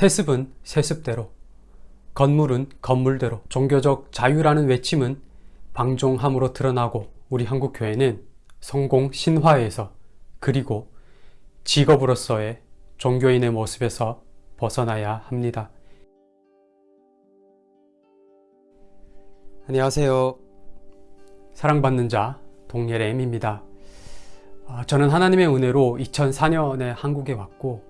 세습은 세습대로, 건물은 건물대로 종교적 자유라는 외침은 방종함으로 드러나고 우리 한국교회는 성공 신화에서 그리고 직업으로서의 종교인의 모습에서 벗어나야 합니다. 안녕하세요. 사랑받는 자 동예렘입니다. 아, 저는 하나님의 은혜로 2004년에 한국에 왔고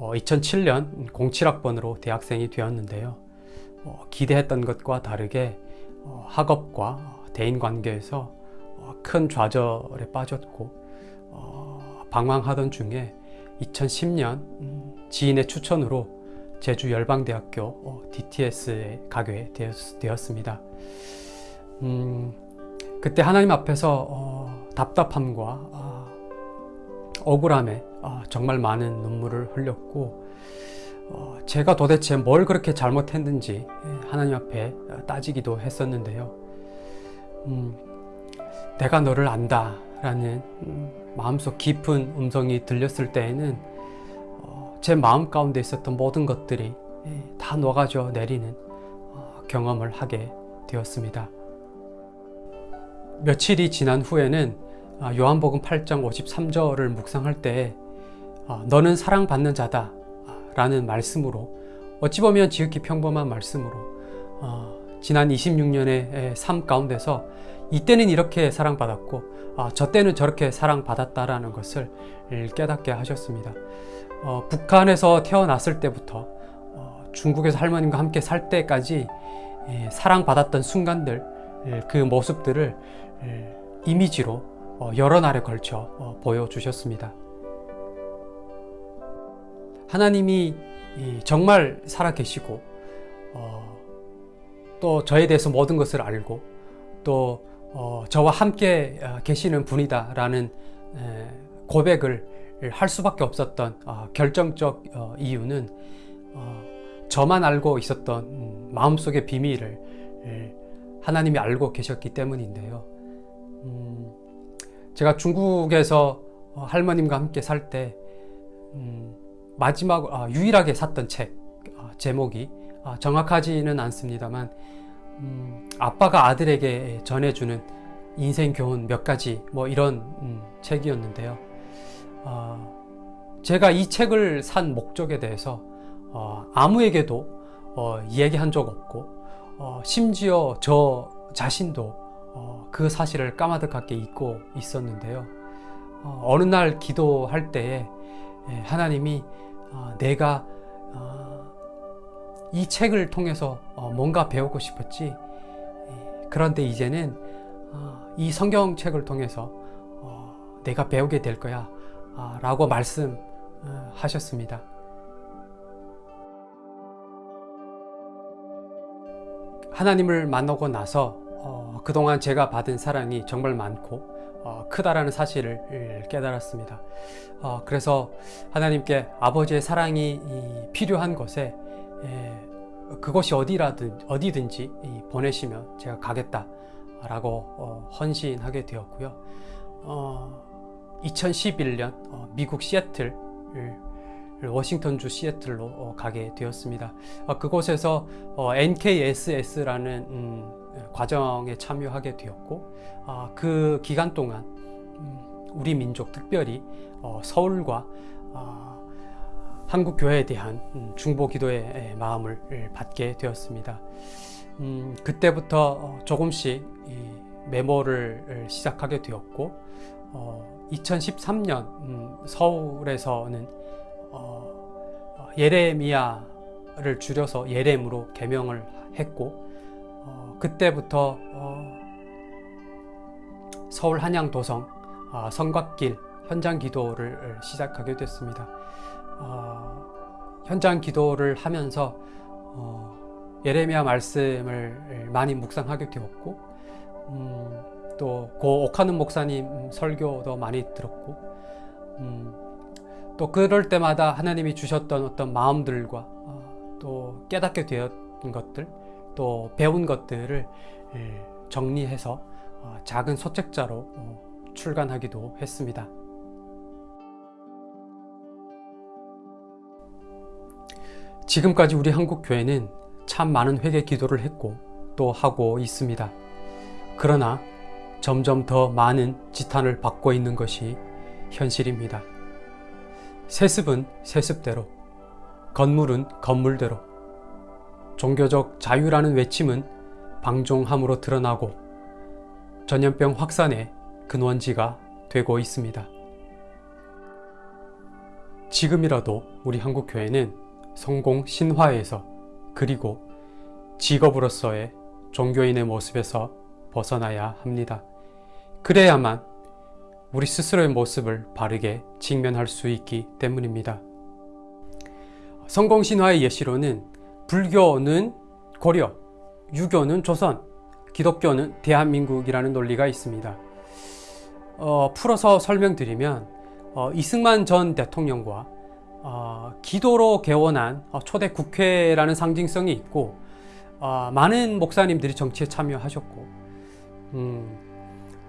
2007년 07학번으로 대학생이 되었는데요. 어, 기대했던 것과 다르게 어, 학업과 대인관계에서 어, 큰 좌절에 빠졌고 방황하던 중에 2010년 음, 지인의 추천으로 제주 열방대학교 DTS에 가게 되었 습니다. 음, 그때 하나님 앞에서 답답함과 아, 억울함에 정말 많은 눈물을 흘렸고 어, 제가 도대체 뭘 그렇게 잘못했는지 예, 하나님 앞에 따지기도 했었는데요. 음, 내가 너를 안다 라는 음, 마음속 깊은 음성이 들렸을 때에는 어, 제 마음 가운데 있었던 모든 것들이 예, 다 녹아져 내리는 어, 경험을 하게 되었습니다. 며칠이 지난 후에는 아, 요한복음 8장 53절을 묵상할 때 아, 너는 사랑받는 자다 라는 말씀으로 어찌 보면 지극히 평범한 말씀으로 어, 지난 26년의 삶 가운데서 이때는 이렇게 사랑받았고 아, 저 때는 저렇게 사랑받았다라는 것을 깨닫게 하셨습니다. 어, 북한에서 태어났을 때부터 어, 중국에서 할머님과 함께 살 때까지 예, 사랑받았던 순간들 예, 그 모습들을 예, 이미지로 어, 여러 날에 걸쳐 어, 보여주셨습니다. 하나님이 정말 살아계시고 어, 또 저에 대해서 모든 것을 알고 또 어, 저와 함께 어, 계시는 분이다 라는 고백을 할 수밖에 없었던 어, 결정적 어, 이유는 어, 저만 알고 있었던 음, 마음속의 비밀을 하나님이 알고 계셨기 때문인데요 음, 제가 중국에서 할머님과 함께 살때 음, 마지막 아, 유일하게 샀던 책 아, 제목이 아, 정확하지는 않습니다만 음, 아빠가 아들에게 전해주는 인생 교훈 몇 가지 뭐 이런 음, 책이었는데요. 어, 제가 이 책을 산 목적에 대해서 어, 아무에게도 어, 얘기한 적 없고 어, 심지어 저 자신도 어, 그 사실을 까마득하게 잊고 있었는데요. 어, 어느 날 기도할 때에 예, 하나님이 어, 내가 어, 이 책을 통해서 어, 뭔가 배우고 싶었지 예, 그런데 이제는 이 성경책을 통해서 내가 배우게 될 거야 라고 말씀하셨습니다. 하나님을 만나고 나서 그동안 제가 받은 사랑이 정말 많고 어, 크다라는 사실을 깨달았습니다. 어, 그래서 하나님께 아버지의 사랑이 필요한 곳에 그곳이 어디라든 어디든지 보내시면 제가 가겠다라고 어, 헌신하게 되었고요. 2011년 미국 시애틀 워싱턴주 시애틀로 가게 되었습니다. 그곳에서 NKSS라는 음, 과정에 참여하게 되었고 아, 그 기간 동안 음, 우리 민족 특별히 어, 서울과 아, 한국 교회에 대한 음, 중보 기도의 마음을 받게 되었습니다. 음, 그때부터 어, 조금씩 메모를 시작하게 되었고 2013년 어, 서울에서는 예레미야를 줄여서 예렘으로 개명을 했고 어, 그때부터 어, 서울 한양도성 어, 성곽길 현장 기도를 시작하게 됐습니다. 어, 현장 기도를 하면서 어, 예레미야 말씀을 많이 묵상하게 되었고 음, 또고 옥하는 목사님 설교도 많이 들었고 음, 또 그럴 때마다 하나님이 주셨던 어떤 마음들과 어, 또 깨닫게 되었던 것들 또 배운 것들을 예, 정리해서 어, 작은 소책자로 어, 출간하기도 했습니다. 지금까지 우리 한국 교회는 참 많은 회개 기도를 했고 또 하고 있습니다. 그러나 점점 더 많은 지탄을 받고 있는 것이 현실입니다. 세습은 세습대로, 건물은 건물대로, 종교적 자유라는 외침은 방종함으로 드러나고 전염병 확산의 근원지가 되고 있습니다. 지금이라도 우리 한국교회는 성공 신화에서 그리고 직업으로서의 종교인의 모습에서 벗어나야 합니다. 그래야만 우리 스스로의 모습을 바르게 직면할 수 있기 때문입니다. 성공신화의 예시로는 불교는 고려, 유교는 조선, 기독교는 대한민국이라는 논리가 있습니다. 어, 풀어서 설명드리면 어, 이승만 전 대통령과 어, 기도로 개원한 어, 초대 국회라는 상징성이 있고 어, 많은 목사님들이 정치에 참여하셨고 음,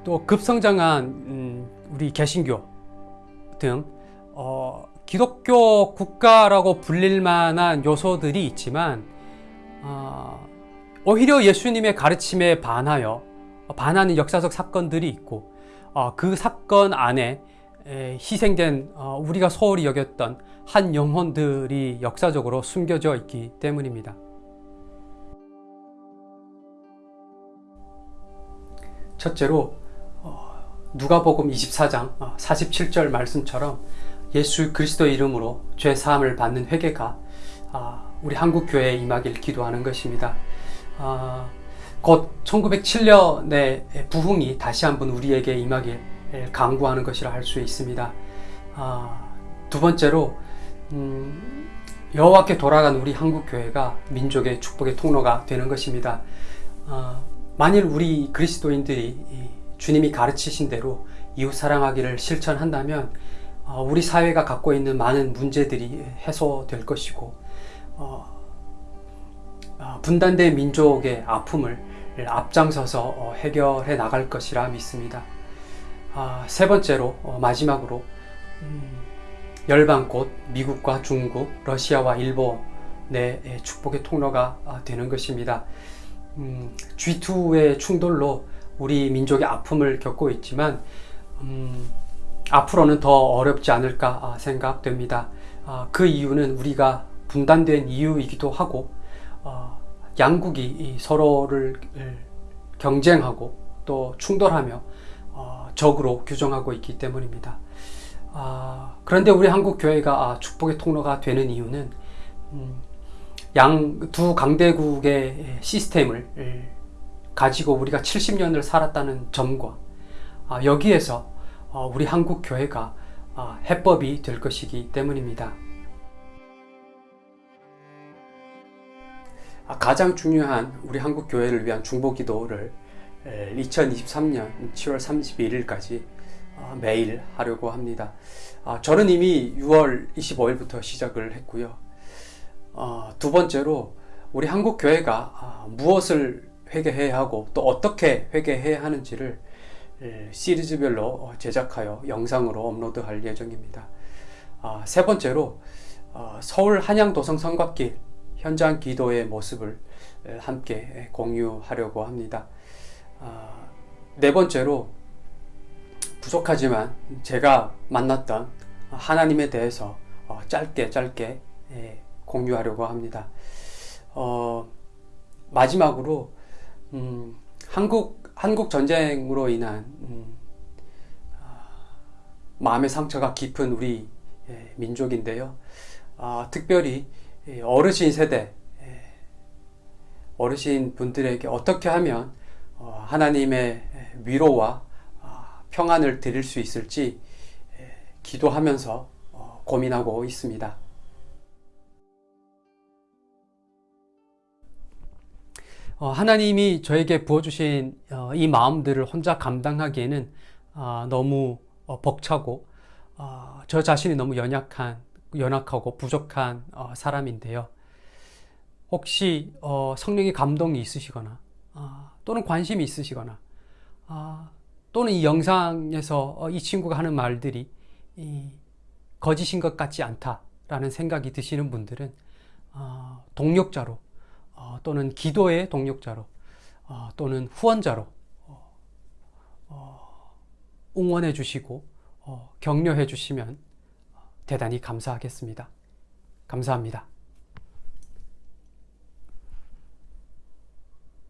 또 급성장한 음, 우리 개신교 등 어, 기독교 국가라고 불릴 만한 요소들이 있지만 어, 오히려 예수님의 가르침에 반하여 반하는 역사적 사건들이 있고 어, 그 사건 안에 에, 희생된 어, 우리가 소홀히 여겼던 한 영혼들이 역사적으로 숨겨져 있기 때문입니다. 첫째로 어, 누가복음 24장 47절 말씀처럼 예수 그리스도의 이름으로 죄 사함을 받는 회개가 아, 우리 한국 교회에 임하길 기도하는 것입니다. 아, 곧 1907년의 부흥이 다시 한번 우리에게 임하길 강구하는 것이라 할 수 있습니다. 아, 두 번째로 음, 여호와께 돌아간 우리 한국 교회가 민족의 축복의 통로가 되는 것입니다. 만일 우리 그리스도인들이 주님이 가르치신 대로 이웃 사랑하기를 실천한다면 어, 우리 사회가 갖고 있는 많은 문제들이 해소될 것이고 어, 어, 분단된 민족의 아픔을 앞장서서 해결해 나갈 것이라 믿습니다. 아, 세 번째로 마지막으로 음, 열방 곧 미국과 중국, 러시아와 일본의 축복의 통로가 되는 것입니다. 음, G2의 충돌로 우리 민족의 아픔을 겪고 있지만 음, 앞으로는 더 어렵지 않을까 아, 생각됩니다. 아, 그 이유는 우리가 분단된 이유이기도 하고 어, 양국이 서로를 경쟁하고 또 충돌하며 어, 적으로 규정하고 있기 때문입니다. 아, 그런데 우리 한국 교회가 축복의 통로가 되는 이유는 음, 양두 강대국의 시스템을 가지고 우리가 70년을 살았다는 점과 여기에서 어, 우리 한국 교회가 어, 해법이 될 것이기 때문입니다. 아, 가장 중요한 우리 한국 교회를 위한 중보 기도를 2023년 7월 31일까지 어, 매일 하려고 합니다. 아, 저는 이미 6월 25일부터 시작을 했고요. 두 번째로 우리 한국 교회가 아, 무엇을 회개해야 하고 또 어떻게 회개해야 하는지를 예, 시리즈별로 어, 제작하여 영상으로 업로드할 예정입니다. 아, 세 번째로 어, 서울 한양도성 성곽길 현장 기도의 모습을 함께 공유하려고 합니다. 아, 네 번째로 부족하지만 제가 만났던 하나님에 대해서 어, 짧게 짧게 공유하려고 합니다. 어, 마지막으로 음, 한국 한국 전쟁으로 인한 음, 아, 마음의 상처가 깊은 우리 예, 민족인데요. 아, 특별히 어르신 세대, 예, 어르신 분들에게 어떻게 하면 어, 하나님의 위로와 아, 평안을 드릴 수 있을지 예, 기도하면서 어, 고민하고 있습니다. 하나님이 저에게 부어주신 어, 이 마음들을 혼자 감당하기에는 아, 너무 어, 벅차고 저 자신이 너무 연약한, 연약하고 부족한 사람인데요. 혹시 성령의 감동이 있으시거나 아, 또는 관심이 있으시거나 아, 또는 이 영상에서 이 친구가 하는 말들이 거짓인 것 같지 않다라는 생각이 드시는 분들은 어, 동력자로 어, 또는 기도의 동력자로 어, 또는 후원자로 어, 어, 응원해 주시고 어, 격려해 주시면 대단히 감사하겠습니다. 감사합니다.